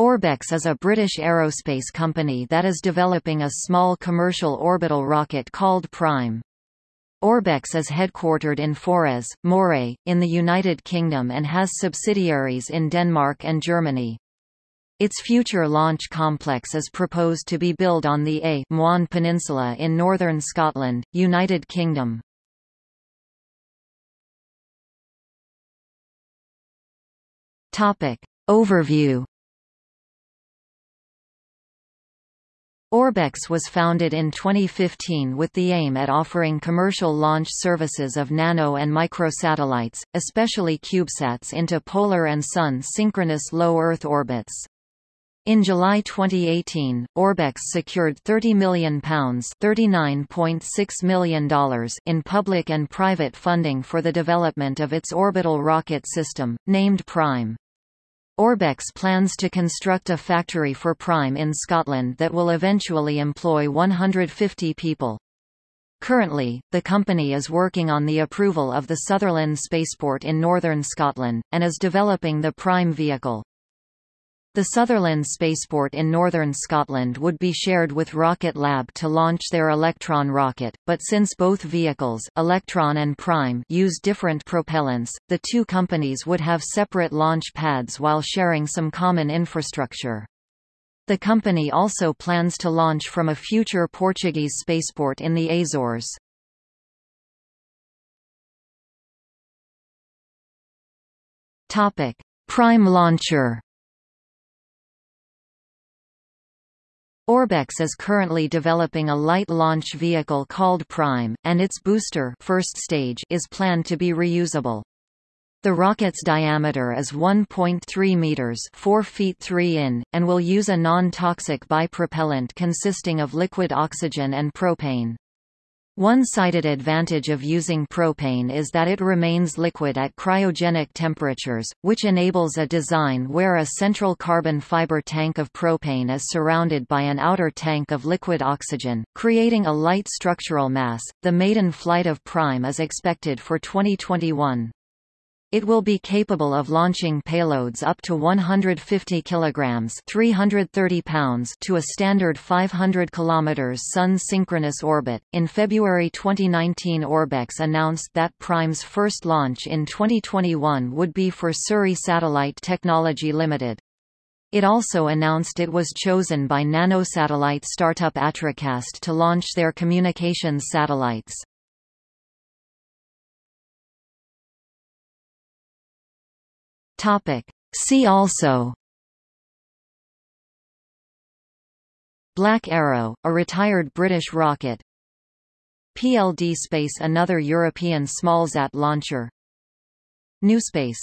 Orbex is a British aerospace company that is developing a small commercial orbital rocket called Prime. Orbex is headquartered in Forres, Moray, in the United Kingdom and has subsidiaries in Denmark and Germany. Its future launch complex is proposed to be built on the A' Mhòine Peninsula in northern Scotland, United Kingdom. Overview Orbex was founded in 2015 with the aim at offering commercial launch services of nano and microsatellites, especially CubeSats into polar and Sun synchronous low Earth orbits. In July 2018, Orbex secured £30 million, $39.6 million in public and private funding for the development of its orbital rocket system, named Prime. Orbex plans to construct a factory for Prime in Scotland that will eventually employ 150 people. Currently, the company is working on the approval of the Sutherland Spaceport in northern Scotland, and is developing the Prime vehicle. The Sutherland spaceport in northern Scotland would be shared with Rocket Lab to launch their Electron rocket, but since both vehicles Electron and Prime use different propellants, the two companies would have separate launch pads while sharing some common infrastructure. The company also plans to launch from a future Portuguese spaceport in the Azores. Prime launcher Orbex is currently developing a light launch vehicle called Prime, and its booster first stage is planned to be reusable. The rocket's diameter is 1.3 meters, 4 feet 3 in, and will use a non-toxic bipropellant consisting of liquid oxygen and propane. One cited advantage of using propane is that it remains liquid at cryogenic temperatures, which enables a design where a central carbon fiber tank of propane is surrounded by an outer tank of liquid oxygen, creating a light structural mass. The maiden flight of Prime is expected for 2021. It will be capable of launching payloads up to 150 kilograms (330 pounds) to a standard 500 kilometers Sun synchronous orbit. In February 2019, Orbex announced that Prime's first launch in 2021 would be for Surrey Satellite Technology Limited. It also announced it was chosen by nanosatellite startup Astrocast to launch their communications satellites. Topic. See also. Black Arrow, a retired British rocket. PLD Space another European smallsat launcher. NewSpace